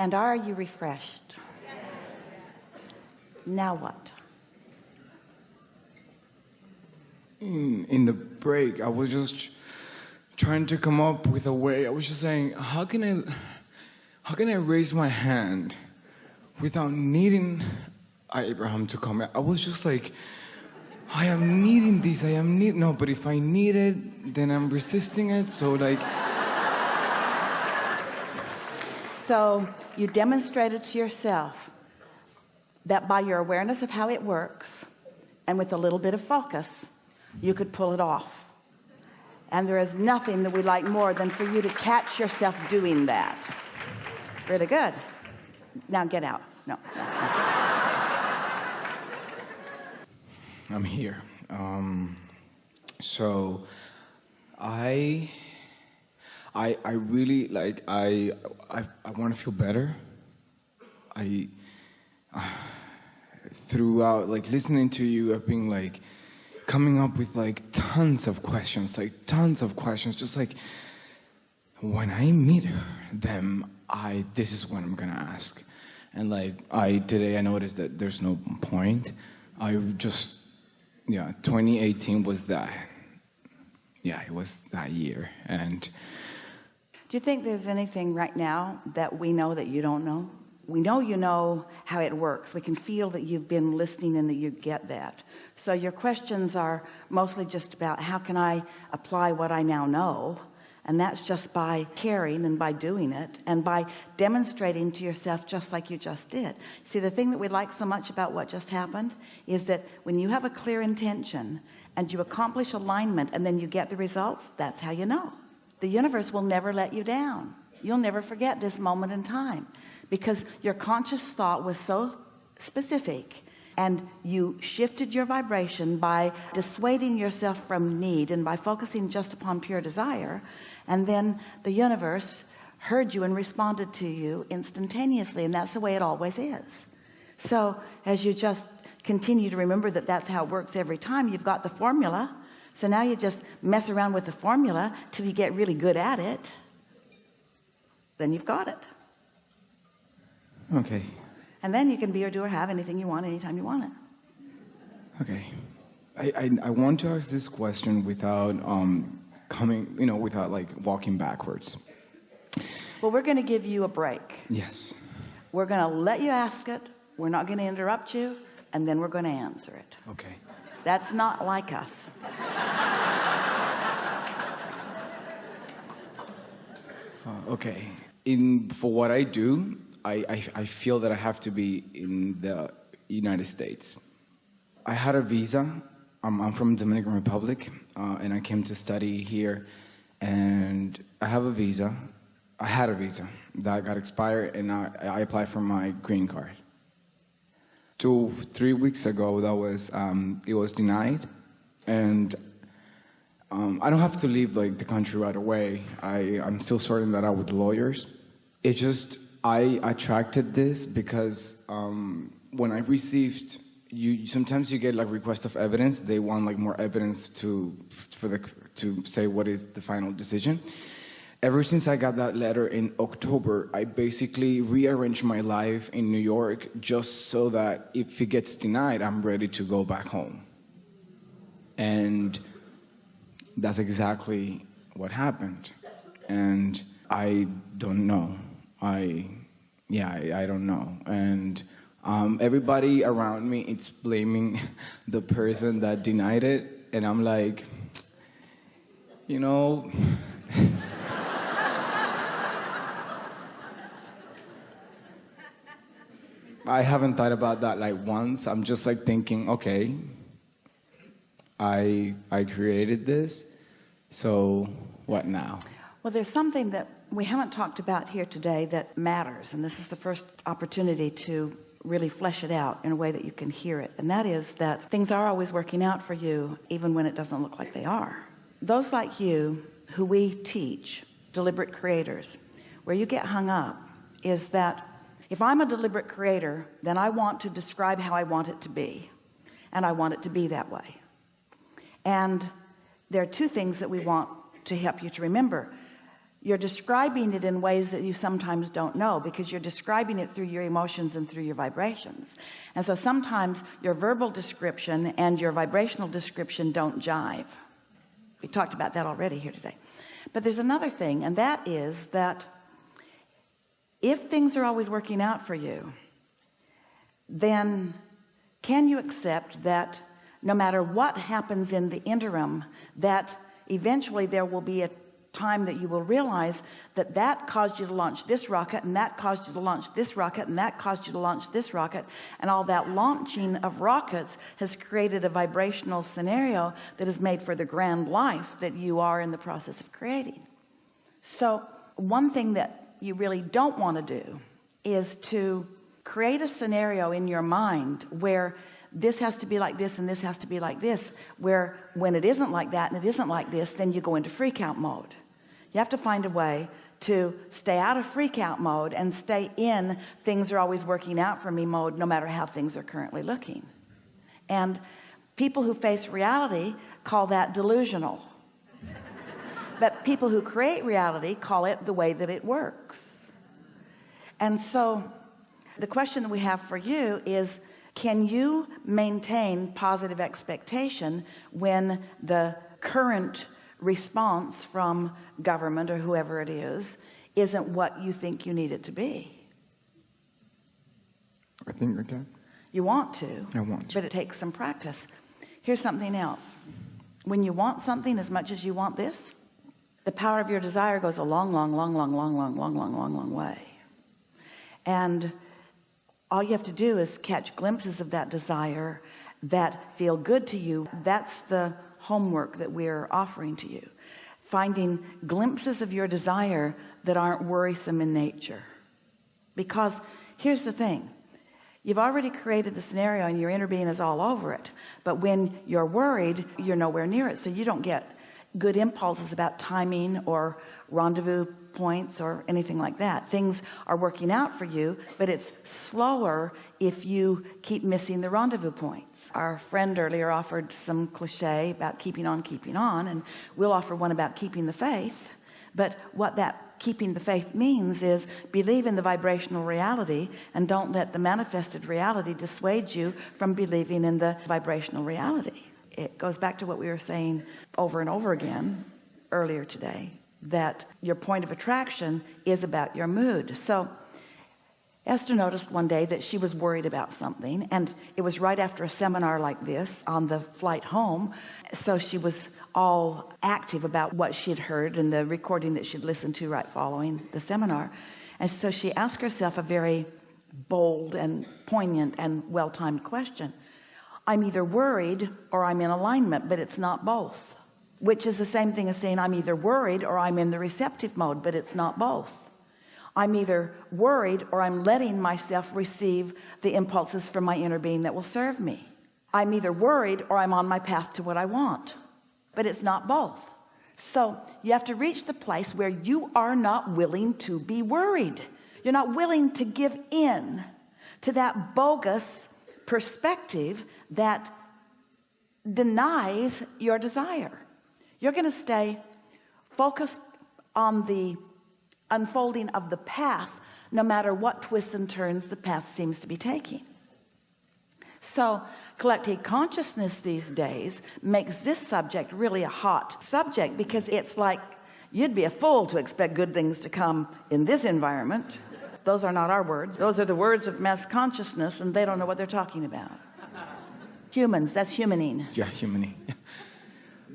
And are you refreshed? Now what? In, in the break, I was just trying to come up with a way. I was just saying, how can I, how can I raise my hand without needing Abraham to come? I was just like, I am needing this. I am need no, but if I need it, then I'm resisting it. So like. So you demonstrated to yourself that by your awareness of how it works and with a little bit of focus, you could pull it off. And there is nothing that we like more than for you to catch yourself doing that. Really good. Now get out. No. I'm here. Um, so I, I, I really like, I, I, I want to feel better. I, uh, throughout like listening to you, I've been like coming up with like tons of questions, like tons of questions, just like when I meet them, I, this is what I'm gonna ask. And like I, today I noticed that there's no point. I just yeah 2018 was that yeah it was that year and do you think there's anything right now that we know that you don't know? We know you know how it works. We can feel that you've been listening and that you get that. So your questions are mostly just about how can I apply what I now know? And that's just by caring and by doing it and by demonstrating to yourself just like you just did. See the thing that we like so much about what just happened is that when you have a clear intention and you accomplish alignment and then you get the results that's how you know the universe will never let you down. You'll never forget this moment in time because your conscious thought was so specific and you shifted your vibration by dissuading yourself from need and by focusing just upon pure desire. And then the universe heard you and responded to you instantaneously and that's the way it always is. So as you just continue to remember that that's how it works every time you've got the formula so now you just mess around with the formula till you get really good at it then you've got it okay and then you can be or do or have anything you want anytime you want it okay I, I, I want to ask this question without um, coming, you know, without like walking backwards. Well, we're going to give you a break. Yes. We're going to let you ask it. We're not going to interrupt you. And then we're going to answer it. Okay. That's not like us. Uh, okay. In, for what I do, I, I, I feel that I have to be in the United States. I had a visa I'm, I'm from Dominican Republic, uh, and I came to study here, and I have a visa. I had a visa that got expired, and I, I applied for my green card. Two, three weeks ago, that was um, it was denied, and um, I don't have to leave like the country right away. I, I'm still sorting that out with lawyers. It just I attracted this because um, when I received you sometimes you get like requests of evidence. They want like more evidence to for the to say what is the final decision. Ever since I got that letter in October, I basically rearranged my life in New York just so that if it gets denied, I'm ready to go back home. And that's exactly what happened. And I don't know. I, yeah, I, I don't know. And um, everybody around me is blaming the person that denied it, and I'm like, you know, I haven't thought about that like once. I'm just like thinking, okay, I I created this, so what now? Well, there's something that we haven't talked about here today that matters, and this is the first opportunity to really flesh it out in a way that you can hear it and that is that things are always working out for you even when it doesn't look like they are those like you who we teach deliberate creators where you get hung up is that if I'm a deliberate creator then I want to describe how I want it to be and I want it to be that way and there are two things that we want to help you to remember. You're describing it in ways that you sometimes don't know because you're describing it through your emotions and through your vibrations. And so sometimes your verbal description and your vibrational description don't jive. We talked about that already here today. But there's another thing and that is that if things are always working out for you then can you accept that no matter what happens in the interim that eventually there will be a time that you will realize that that caused you to launch this rocket and that caused you to launch this rocket and that caused you to launch this rocket. And all that launching of rockets has created a vibrational scenario that is made for the grand life that you are in the process of creating. So one thing that you really don't want to do is to create a scenario in your mind where this has to be like this and this has to be like this where when it isn't like that and it isn't like this then you go into freak out mode. You have to find a way to stay out of freak out mode and stay in things are always working out for me mode no matter how things are currently looking. And people who face reality call that delusional. But people who create reality call it the way that it works. And so the question that we have for you is can you maintain positive expectation when the current response from government or whoever it is isn't what you think you need it to be? I think I can you want to I want to. but it takes some practice. Here's something else. When you want something as much as you want this the power of your desire goes a long long long long long long long long long long way. And all you have to do is catch glimpses of that desire that feel good to you. That's the homework that we're offering to you. Finding glimpses of your desire that aren't worrisome in nature. Because here's the thing. You've already created the scenario and your inner being is all over it. But when you're worried you're nowhere near it. So you don't get good impulses about timing or rendezvous points or anything like that. Things are working out for you but it's slower if you keep missing the rendezvous points. Our friend earlier offered some cliche about keeping on keeping on and we'll offer one about keeping the faith. But what that keeping the faith means is believe in the vibrational reality and don't let the manifested reality dissuade you from believing in the vibrational reality it goes back to what we were saying over and over again earlier today that your point of attraction is about your mood. So Esther noticed one day that she was worried about something and it was right after a seminar like this on the flight home so she was all active about what she'd heard and the recording that she'd listened to right following the seminar. And so she asked herself a very bold and poignant and well-timed question I'm either worried or I'm in alignment but it's not both. Which is the same thing as saying I'm either worried or I'm in the receptive mode but it's not both. I'm either worried or I'm letting myself receive the impulses from my inner being that will serve me. I'm either worried or I'm on my path to what I want but it's not both. So you have to reach the place where you are not willing to be worried. You're not willing to give in to that bogus perspective that denies your desire. You're going to stay focused on the unfolding of the path no matter what twists and turns the path seems to be taking. So collective consciousness these days makes this subject really a hot subject because it's like you'd be a fool to expect good things to come in this environment those are not our words. Those are the words of mass consciousness and they don't know what they're talking about. Humans that's humaning. Yeah humaning.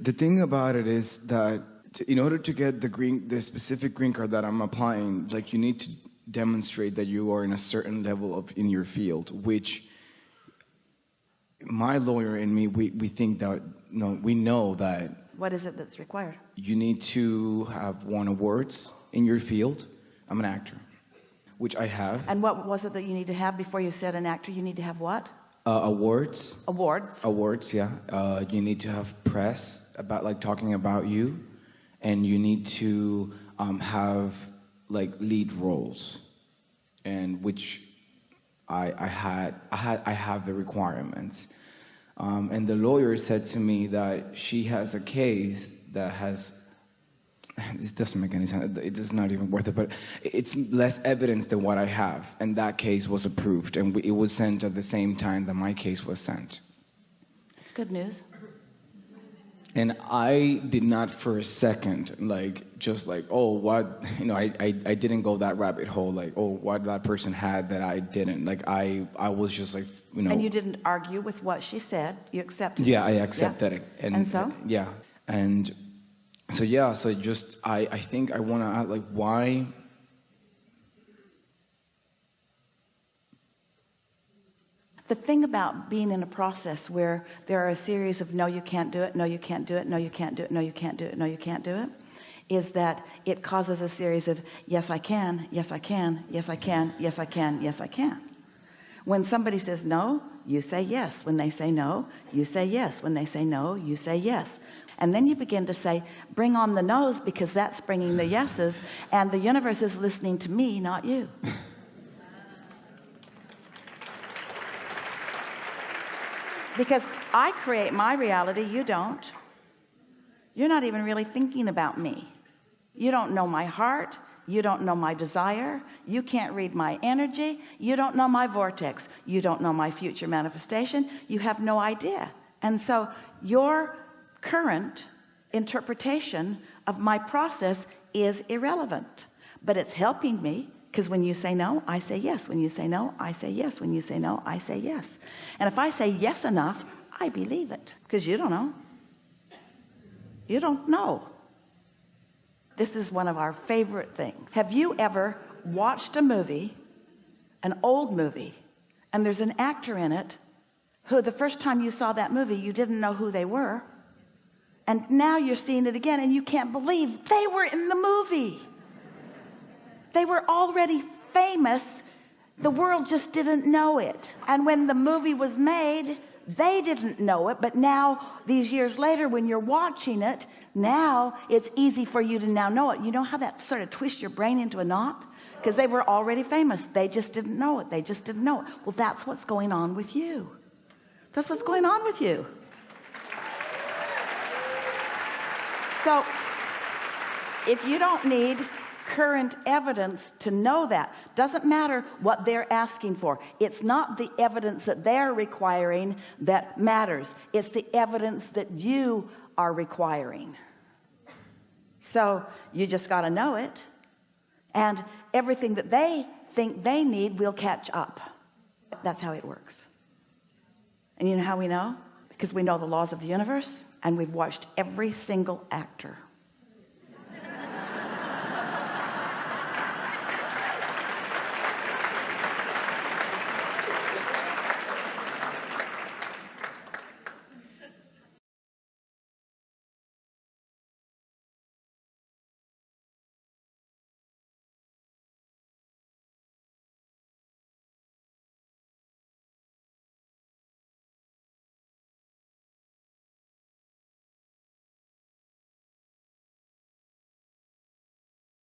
The thing about it is that in order to get the green the specific green card that I'm applying like you need to demonstrate that you are in a certain level of in your field which my lawyer and me we, we think that no we know that what is it that's required? you need to have won awards in your field. I'm an actor which I have. And what was it that you need to have before you said an actor you need to have what? Uh, awards. Awards. Awards yeah. Uh, you need to have press about like talking about you. And you need to um, have like lead roles. And which I, I had I had I have the requirements. Um, and the lawyer said to me that she has a case that has this doesn't make any sense. It is not even worth it, but it's less evidence than what I have. And that case was approved and it was sent at the same time that my case was sent. It's good news. And I did not for a second, like, just like, oh, what, you know, I, I, I didn't go that rabbit hole, like, oh, what that person had that I didn't. Like, I, I was just like, you know. And you didn't argue with what she said. You accepted Yeah, it. I accepted Yeah. it. And so? Yeah. And so, yeah, so just, I, I think I want to add, like, why, The thing about being in a process where there are a series of no, you can't do it, no, you can't do it, no, you can't do it, no, you can't do it, no, you can't do it, is that it causes a series of yes, I can, yes, I can, yes, I can, yes, I can, yes, I can. When somebody says no, you say yes. When they say no, you say yes. When they say no, you say yes. And then you begin to say, bring on the no's because that's bringing the yeses. And the universe is listening to me, not you. because I create my reality you don't. You're not even really thinking about me. You don't know my heart. You don't know my desire. You can't read my energy. You don't know my vortex. You don't know my future manifestation. You have no idea. And so your current interpretation of my process is irrelevant. But it's helping me because when you say no I say yes. When you say no I say yes. When you say no I say yes. And if I say yes enough I believe it because you don't know. You don't know. This is one of our favorite things have you ever watched a movie an old movie and there's an actor in it who the first time you saw that movie you didn't know who they were and now you're seeing it again and you can't believe they were in the movie. They were already famous. The world just didn't know it. And when the movie was made they didn't know it. But now these years later when you're watching it now it's easy for you to now know it. You know how that sort of twists your brain into a knot? Because they were already famous. They just didn't know it. They just didn't know it. Well that's what's going on with you. That's what's going on with you so if you don't need current evidence to know that doesn't matter what they're asking for. It's not the evidence that they're requiring that matters. It's the evidence that you are requiring. So you just got to know it. And everything that they think they need will catch up. That's how it works. And you know how we know? Because we know the laws of the universe and we've watched every single actor